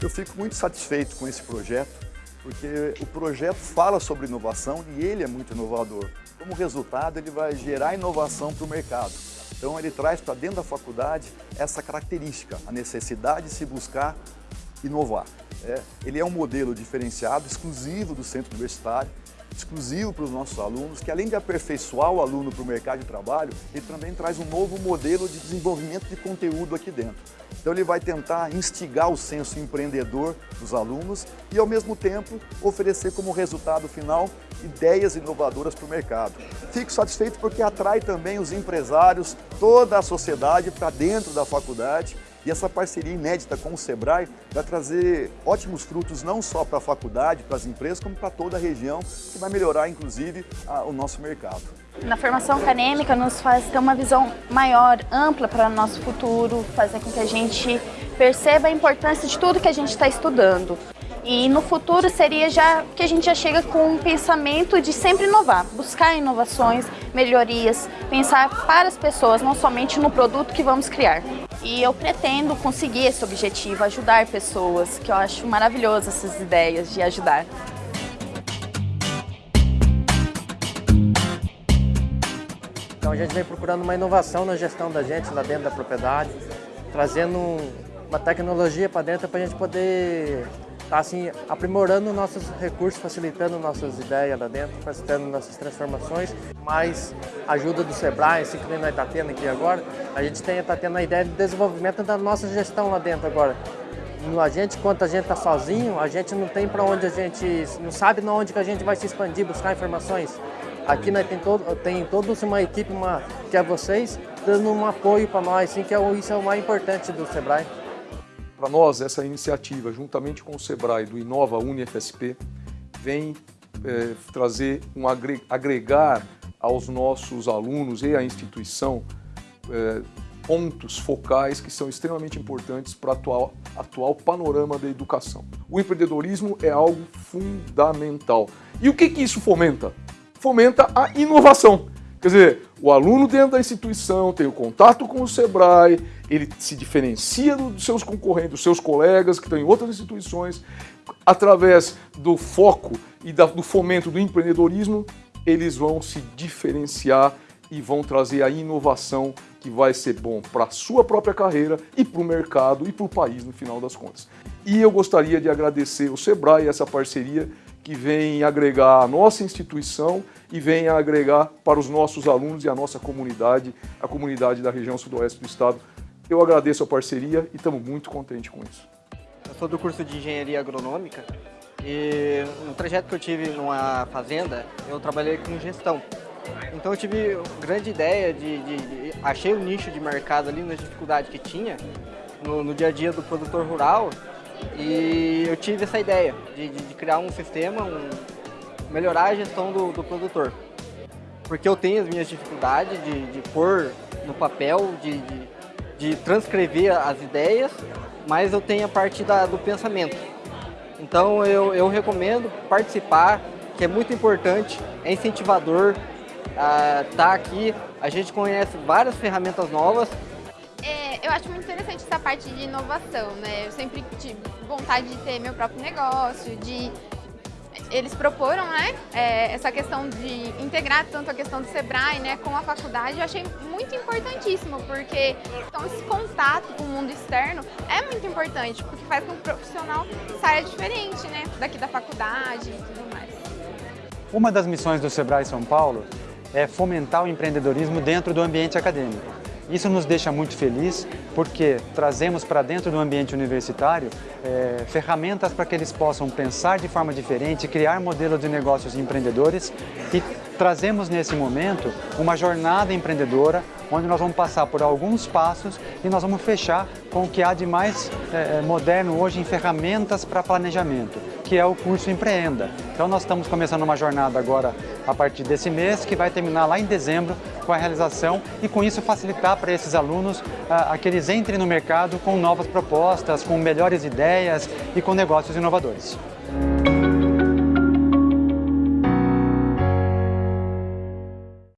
Eu fico muito satisfeito com esse projeto, porque o projeto fala sobre inovação e ele é muito inovador. Como resultado, ele vai gerar inovação para o mercado. Então ele traz para dentro da faculdade essa característica, a necessidade de se buscar inovar. É, ele é um modelo diferenciado, exclusivo do centro universitário, exclusivo para os nossos alunos, que além de aperfeiçoar o aluno para o mercado de trabalho, ele também traz um novo modelo de desenvolvimento de conteúdo aqui dentro. Então ele vai tentar instigar o senso empreendedor dos alunos e ao mesmo tempo oferecer como resultado final ideias inovadoras para o mercado. Fico satisfeito porque atrai também os empresários, toda a sociedade para dentro da faculdade e essa parceria inédita com o SEBRAE vai trazer ótimos frutos não só para a faculdade, para as empresas, como para toda a região, que vai melhorar inclusive a, o nosso mercado. Na formação acadêmica nos faz ter uma visão maior, ampla para o nosso futuro, fazer com que a gente perceba a importância de tudo que a gente está estudando. E no futuro seria já que a gente já chega com um pensamento de sempre inovar, buscar inovações, melhorias, pensar para as pessoas, não somente no produto que vamos criar. E eu pretendo conseguir esse objetivo, ajudar pessoas, que eu acho maravilhoso essas ideias de ajudar. Então a gente vem procurando uma inovação na gestão da gente lá dentro da propriedade, trazendo uma tecnologia para dentro para a gente poder estar assim, aprimorando nossos recursos, facilitando nossas ideias lá dentro, facilitando nossas transformações, mais ajuda do Sebrae, assim que nós está tendo aqui agora, a gente está tendo a ideia de desenvolvimento da nossa gestão lá dentro agora. A gente, quando a gente está sozinho, a gente não tem para onde a gente, não sabe na onde que a gente vai se expandir, buscar informações. Aqui nós tem, todo, tem toda uma equipe, uma, que é vocês, dando um apoio para nós, assim, que é, isso é o mais importante do Sebrae. Para nós, essa iniciativa, juntamente com o SEBRAE do Inova UniFSP, vem é, trazer um agregar aos nossos alunos e à instituição é, pontos focais que são extremamente importantes para o atual, atual panorama da educação. O empreendedorismo é algo fundamental. E o que, que isso fomenta? Fomenta a inovação. Quer dizer, o aluno dentro da instituição tem o contato com o SEBRAE, ele se diferencia dos seus concorrentes, dos seus colegas que estão em outras instituições, através do foco e do fomento do empreendedorismo, eles vão se diferenciar e vão trazer a inovação que vai ser bom para a sua própria carreira e para o mercado e para o país no final das contas. E eu gostaria de agradecer o SEBRAE essa parceria que vem agregar a nossa instituição e vem agregar para os nossos alunos e a nossa comunidade, a comunidade da região sudoeste do estado. Eu agradeço a parceria e estamos muito contentes com isso. Eu sou do curso de Engenharia Agronômica e no trajeto que eu tive numa fazenda, eu trabalhei com gestão. Então eu tive grande ideia de, de, de achei o nicho de mercado ali nas dificuldades que tinha no, no dia a dia do produtor rural e eu tive essa ideia de, de, de criar um sistema, um, melhorar a gestão do, do, produtor. Porque eu tenho as minhas dificuldades de, de pôr no papel, de, de, de, transcrever as ideias, mas eu tenho a parte da, do pensamento. Então eu, eu recomendo participar, que é muito importante, é incentivador, estar uh, tá aqui. A gente conhece várias ferramentas novas acho muito interessante essa parte de inovação, né? Eu sempre tive vontade de ter meu próprio negócio, de... Eles proporam, né, é, essa questão de integrar tanto a questão do Sebrae, né, com a faculdade, eu achei muito importantíssimo, porque então, esse contato com o mundo externo é muito importante, porque faz com que o profissional saia diferente, né, daqui da faculdade e tudo mais. Uma das missões do Sebrae São Paulo é fomentar o empreendedorismo dentro do ambiente acadêmico. Isso nos deixa muito feliz porque trazemos para dentro do ambiente universitário é, ferramentas para que eles possam pensar de forma diferente, criar modelos de negócios empreendedores e trazemos nesse momento uma jornada empreendedora onde nós vamos passar por alguns passos e nós vamos fechar com o que há de mais é, moderno hoje em ferramentas para planejamento, que é o curso Empreenda. Então nós estamos começando uma jornada agora a partir desse mês, que vai terminar lá em dezembro com a realização e com isso facilitar para esses alunos ah, a que eles entrem no mercado com novas propostas, com melhores ideias e com negócios inovadores.